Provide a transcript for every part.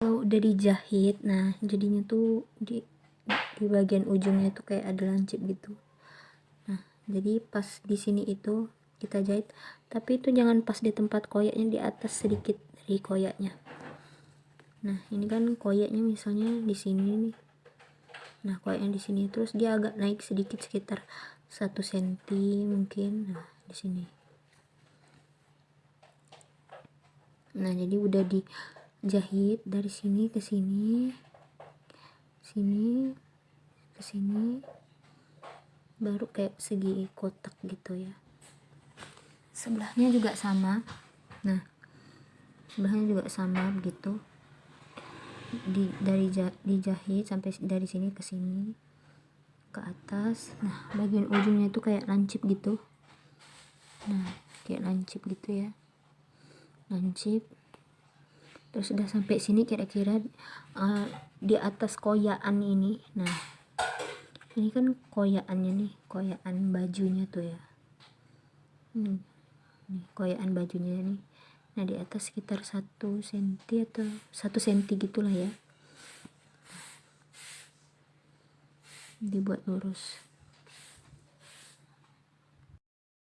kalau udah dijahit nah jadinya tuh di di bagian ujungnya tuh kayak ada lancip gitu. Nah jadi pas di sini itu kita jahit tapi itu jangan pas di tempat koyaknya di atas sedikit dari koyaknya. Nah ini kan koyaknya misalnya di sini nih. Nah koyaknya di sini terus dia agak naik sedikit sekitar satu senti mungkin. Nah di sini. Nah jadi udah dijahit dari sini ke sini sini ke sini baru kayak segi kotak gitu ya. Sebelahnya juga sama. Nah sebelahnya juga sama begitu. Di dari dijahit sampai dari sini ke sini ke atas. Nah bagian ujungnya itu kayak lancip gitu. Nah kayak lancip gitu ya. Lancip terus sudah sampai sini kira-kira uh, di atas koyaan ini. Nah ini kan koyaannya nih koyaan bajunya tuh ya. Hmm nih koyaan bajunya nih. Nah di atas sekitar satu senti atau satu senti gitulah ya. Dibuat lurus.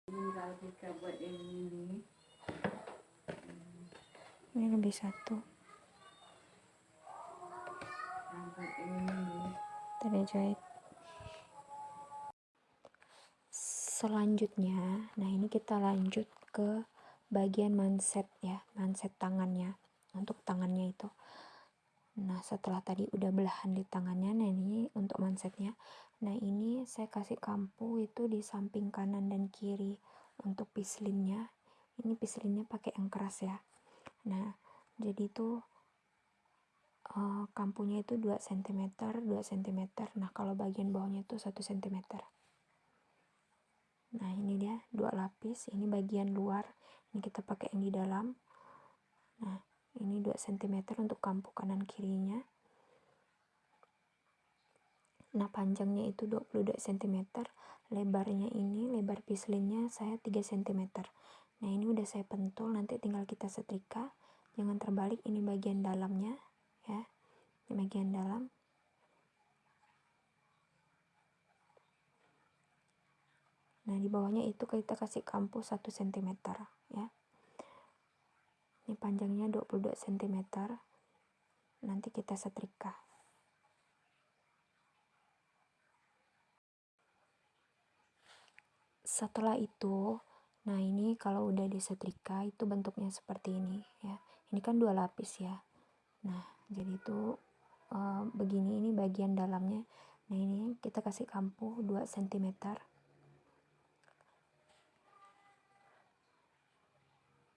Ini lebih satu. Tadi jahit. Selanjutnya nah ini kita lanjut ke bagian manset ya manset tangannya untuk tangannya itu. Nah setelah tadi udah belahan di tangannya nah ini untuk mansetnya. Nah ini saya kasih kampu itu di samping kanan dan kiri untuk pislinnya. Ini pislinnya pakai yang keras ya nah jadi itu uh, kampunya itu 2 cm 2 cm nah kalau bagian bawahnya itu 1 cm nah ini dia dua lapis. Ini bagian luar. Ini kita pakai yang di dalam. Nah ini 2 cm untuk kampu kanan kirinya. Nah panjangnya itu 22 cm lebarnya ini lebar pislinnya saya 3 cm nah ini udah saya pentul nanti tinggal kita setrika jangan terbalik ini bagian dalamnya ya. Ini bagian dalam. Nah di bawahnya itu kita kasih kampu 1 cm ya. Ini panjangnya 22 cm nanti kita setrika. Setelah itu nah ini kalau udah disetrika itu bentuknya seperti ini ya ini kan dua lapis ya. Nah jadi itu uh, begini ini bagian dalamnya. Nah ini kita kasih kampu 2 cm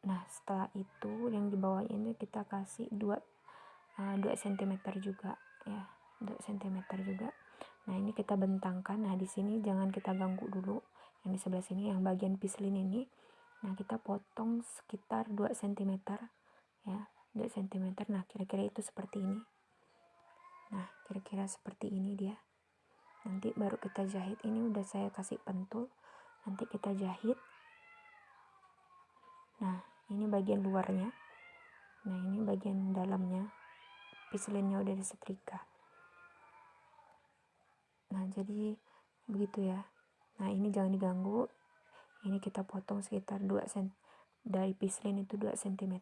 nah setelah itu yang di bawahnya ini kita kasih 2 uh, 2 cm juga ya. 2 cm juga. Nah ini kita bentangkan. Nah di sini jangan kita ganggu dulu. Yang di sebelah sini yang bagian pislin ini. Nah kita potong sekitar 2 cm ya 2 cm nah kira-kira itu seperti ini. Nah kira-kira seperti ini dia. Nanti baru kita jahit. Ini udah saya kasih pentul. Nanti kita jahit. Nah ini bagian luarnya. Nah ini bagian dalamnya. Pislinnya udah disetrika. Nah jadi begitu ya. Nah ini jangan diganggu. Ini kita potong sekitar 2 cm dari pislin itu 2 cm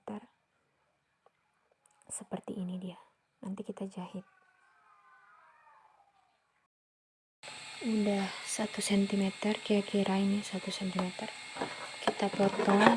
seperti ini dia. Nanti kita jahit. Udah 1 cm kira-kira ini 1 cm kita potong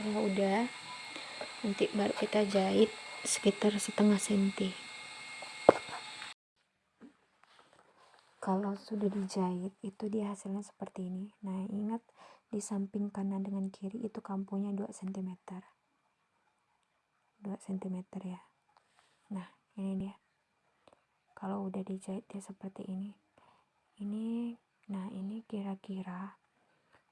setelah udah nanti baru kita jahit sekitar setengah senti. Kalau sudah dijahit itu dia hasilnya seperti ini. Nah ingat di samping kanan dengan kiri itu kampunya 2 cm 2 cm ya. Nah ini dia. Kalau udah dijahit dia seperti ini ini nah ini kira-kira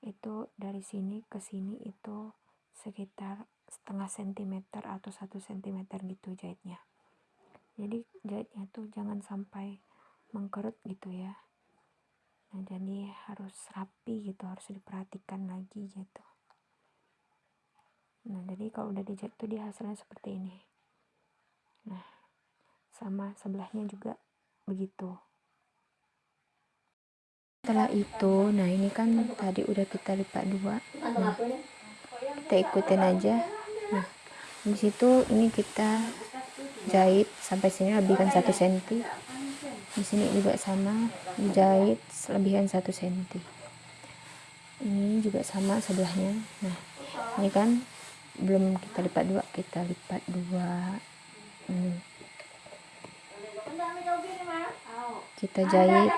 itu dari sini ke sini itu sekitar setengah sentimeter atau satu sentimeter gitu jahitnya jadi jahitnya tuh jangan sampai mengkerut gitu ya. Nah jadi harus rapi gitu harus diperhatikan lagi gitu. Nah jadi kalau udah dijahit tuh dia hasilnya seperti ini. Nah sama sebelahnya juga begitu. Setelah itu nah ini kan tadi udah kita lipat dua. Nah kita ikutin aja. Nah di situ ini kita jahit sampai sini lebihkan satu senti. Di sini juga sama dijahit lebihkan satu senti. Ini juga sama sebelahnya. Nah ini kan belum kita lipat dua kita lipat dua. Ini kita jahit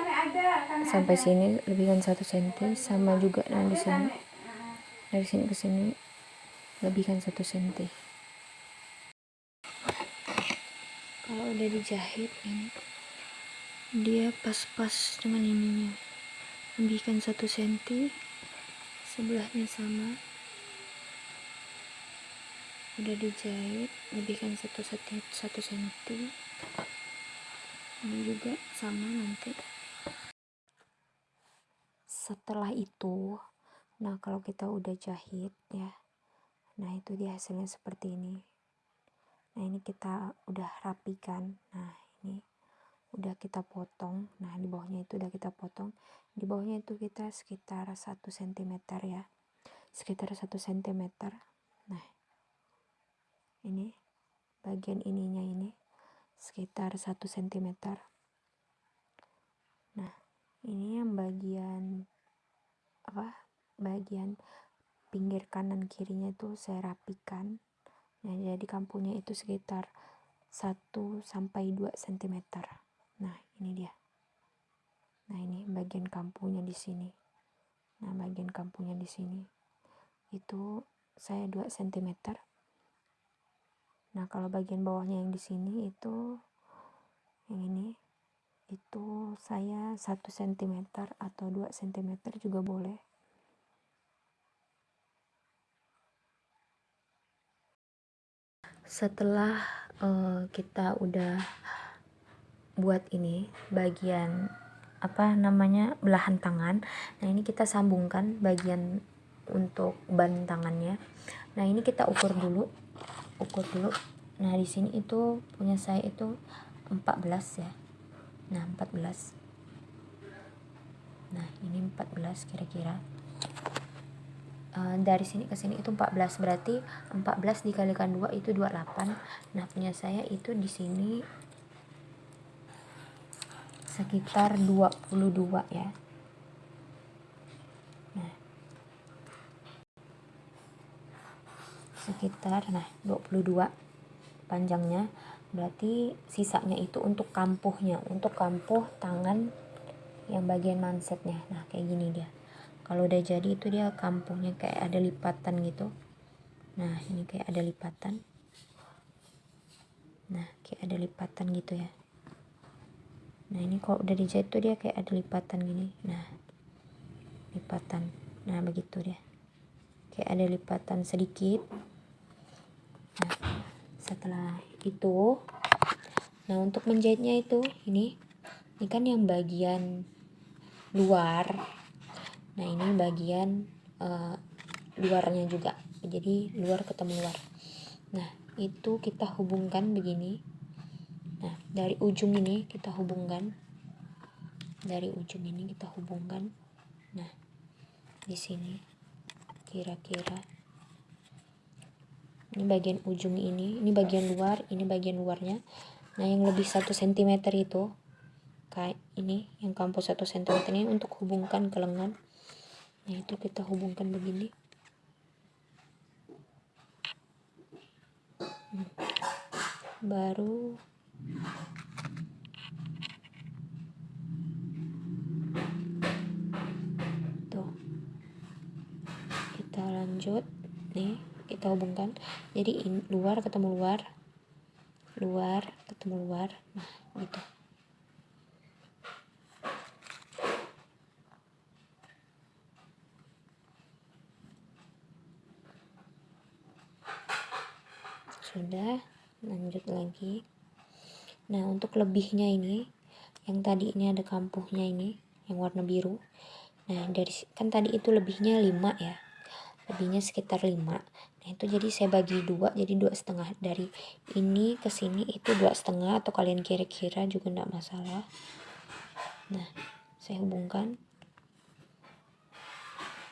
sampai sini lebihkan satu senti sama juga nah di sini dari sini ke sini lebihkan satu senti. Kalau udah dijahit ini dia pas-pas dengan ininya. Lebihkan satu senti sebelahnya sama. Udah dijahit lebihkan satu senti satu senti. Ini juga sama nanti. Setelah itu nah kalau kita udah jahit ya. Nah itu dia hasilnya seperti ini. Nah ini kita udah rapikan. Nah ini udah kita potong. Nah di bawahnya itu udah kita potong. Di bawahnya itu kita sekitar satu cm ya. Sekitar satu cm nah ini bagian ininya ini sekitar 1 cm nah ini yang bagian bagian pinggir kanan kirinya itu saya rapikan. Nah jadi kampunya itu sekitar 1 sampai 2 cm nah ini dia. Nah ini bagian kampunya di sini. Nah bagian kampunya di sini. Itu saya 2 cm Nah, kalau bagian bawahnya yang di sini itu yang ini itu saya 1 cm atau 2 cm juga boleh. Setelah uh, kita udah buat ini bagian apa namanya belahan tangan. Nah, ini kita sambungkan bagian untuk ban tangannya. Nah, ini kita ukur dulu ukur dulu nah di sini itu punya saya itu 14 ya nah 14 nah ini 14 kira-kira uh, dari sini ke sini itu 14 berarti 14 dikalikan 2 itu 28 nah punya saya itu di sini sekitar 22 ya. Sekitar nah 22 panjangnya. Berarti sisanya itu untuk kampuhnya untuk kampuh tangan yang bagian mansetnya nah kayak gini dia kalau udah jadi itu dia kampuhnya kayak ada lipatan gitu. Nah ini kayak ada lipatan. Nah kayak ada lipatan gitu ya. Nah ini kalau udah dijahit tuh dia kayak ada lipatan gini. Nah lipatan. Nah begitu dia. Kayak ada lipatan sedikit. Setelah itu nah untuk menjahitnya itu ini ini kan yang bagian luar nah ini bagian uh, luarnya juga. Jadi luar ketemu luar. Nah itu kita hubungkan begini. Nah dari ujung ini kita hubungkan. Dari ujung ini kita hubungkan. Nah di sini kira-kira. Ini bagian ujung ini ini bagian luar ini bagian luarnya. Nah yang lebih satu cm itu kayak ini yang kampus satu cm ini untuk hubungkan ke lengan Ya, itu kita hubungkan begini. Baru. Tuh. Kita lanjut. Nih kita hubungkan. Jadi in, luar ketemu luar. Luar ketemu luar. Nah gitu. Sudah lanjut lagi. Nah untuk lebihnya ini yang tadi ini ada kampuhnya ini yang warna biru. Nah dari kan tadi itu lebihnya 5 ya. Lebihnya sekitar 5 nah itu jadi saya bagi dua jadi dua setengah. Dari ini ke sini itu dua setengah atau kalian kira-kira juga enggak masalah. Nah saya hubungkan.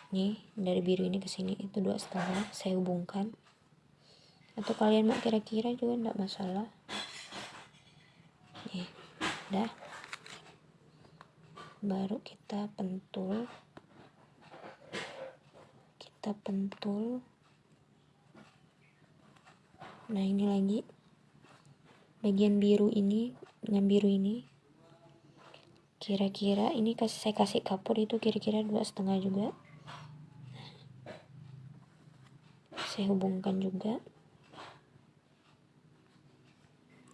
Nih dari biru ini ke sini itu dua setengah saya hubungkan atau kalian mau kira-kira juga enggak masalah. Nih dah. Baru kita pentul. Kita pentul. Nah ini lagi. Bagian biru ini dengan biru ini. Kira-kira ini kasih saya kasih kapur itu kira-kira dua setengah juga. Saya hubungkan juga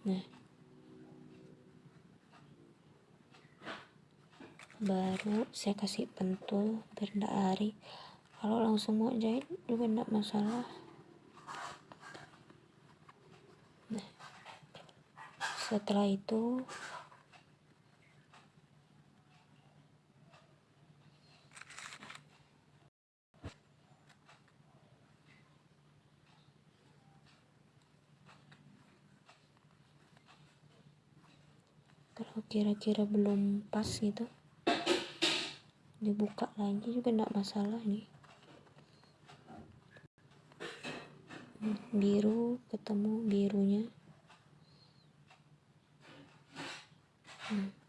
nah baru saya kasih pentul biar enggak lari. Kalau langsung mau jahit juga enggak masalah. Nah setelah itu kalau kira-kira belum pas gitu. Dibuka lagi juga enggak masalah nih. Biru ketemu birunya hmm.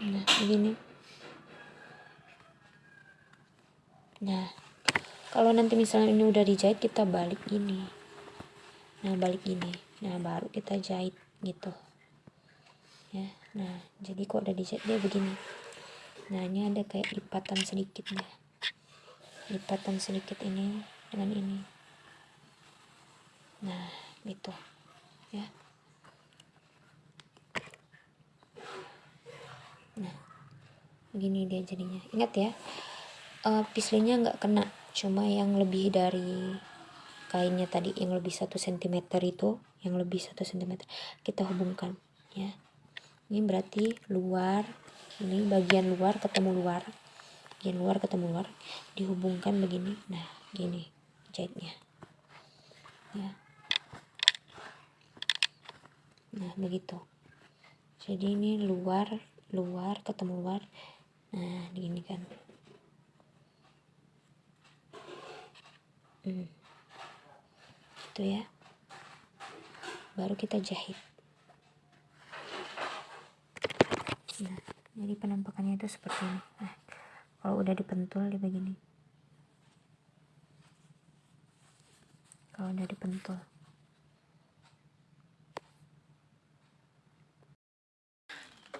Nah begini. Nah kalau nanti misalnya ini udah dijahit kita balik gini. Nah balik gini. Nah baru kita jahit gitu. Ya nah jadi kok udah dijahit dia begini. Nah ini ada kayak lipatan sedikit nah lipatan sedikit ini dengan ini. Nah gitu. Ya nah begini dia jadinya. Ingat ya uh, pislinya nggak kena. Cuma yang lebih dari kainnya tadi yang lebih satu cm itu yang lebih satu cm kita hubungkan ya. Ini berarti luar ini bagian luar ketemu luar. Bagian luar ketemu luar dihubungkan begini. Nah gini jahitnya. Ya. Nah begitu. Jadi ini luar luar ketemu luar nah gini kan. Hmm. itu ya. Baru kita jahit. Nah jadi penampakannya itu seperti ini. Nah kalau udah dipentul dia begini. Kalau udah dipentul.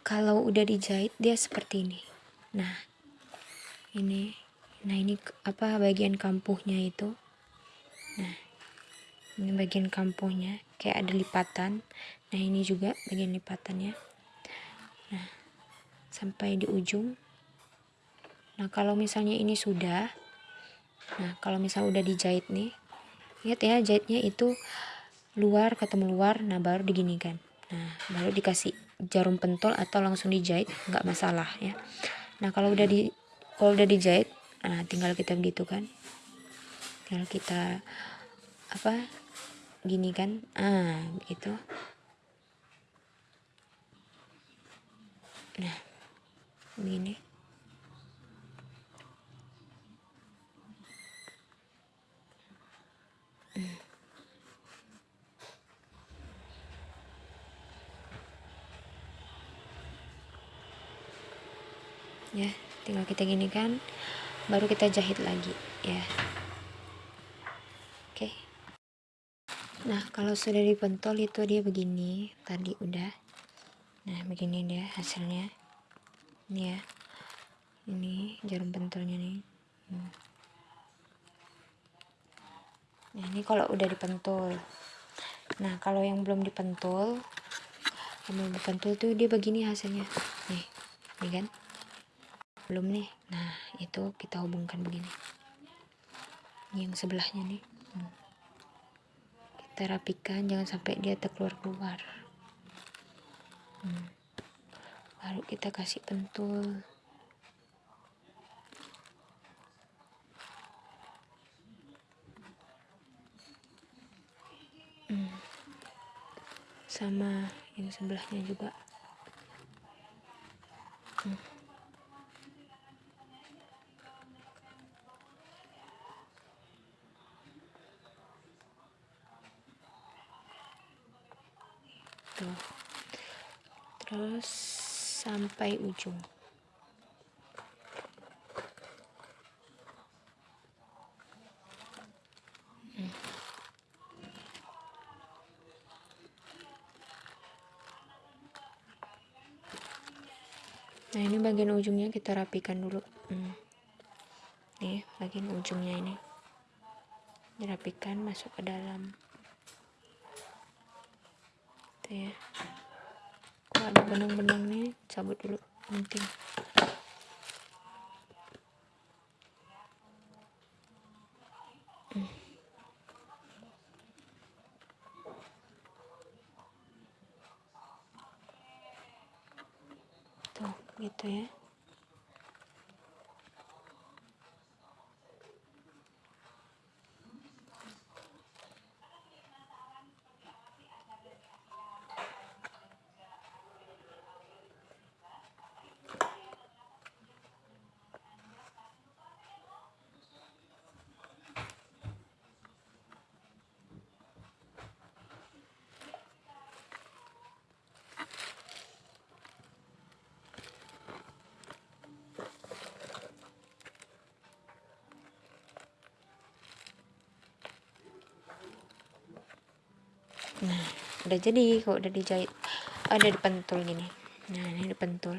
Kalau udah dijahit dia seperti ini nah ini nah ini apa bagian kampuhnya itu. Nah ini bagian kampuhnya kayak ada lipatan. Nah ini juga bagian lipatannya. Nah sampai di ujung. Nah kalau misalnya ini sudah nah kalau misal udah dijahit nih lihat ya jahitnya itu luar ketemu luar nah baru diginikan. Nah baru dikasih jarum pentol atau langsung dijahit nggak masalah ya nah kalau udah di kalau udah dijahit nah tinggal kita begitu kan. Tinggal kita apa gini kan. Ah begitu nah begini hmm. Ya tinggal kita gini kan baru kita jahit lagi ya. Oke. Nah kalau sudah dipentol itu dia begini tadi udah. Nah begini dia hasilnya. Ini ya. Ini jarum pentolnya nih. Hmm. nah ini kalau udah dipentul. Nah kalau yang belum dipentul yang belum dipentul tuh dia begini hasilnya. Nih ini kan belum nih. Nah itu kita hubungkan begini. Yang sebelahnya nih. Hmm. Kita rapikan jangan sampai dia terkeluar-keluar hmm. baru kita kasih pentul. Hmm. sama yang sebelahnya juga gitu. Terus sampai ujung. Hmm. nah ini bagian ujungnya kita rapikan dulu. Hmm. nih bagian ujungnya ini. Dirapikan masuk ke dalam gitu ya kok ada benang-benang nih cabut dulu penting hmm. tuh gitu ya nah udah jadi kok udah dijahit. Ada oh, dipentul gini. Nah ini dipentul.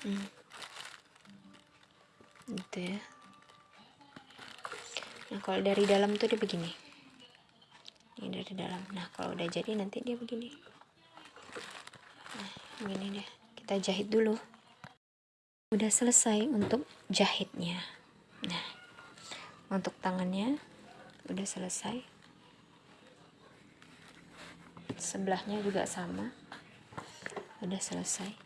Hmm. gitu ya. Nah kalau dari dalam tuh dia begini. Ini dari dalam. Nah kalau udah jadi nanti dia begini. Nah begini deh. Kita jahit dulu. Udah selesai untuk jahitnya. Nah untuk tangannya udah selesai sebelahnya juga sama. Udah selesai.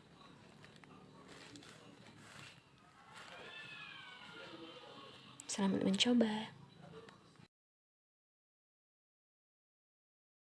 Selamat mencoba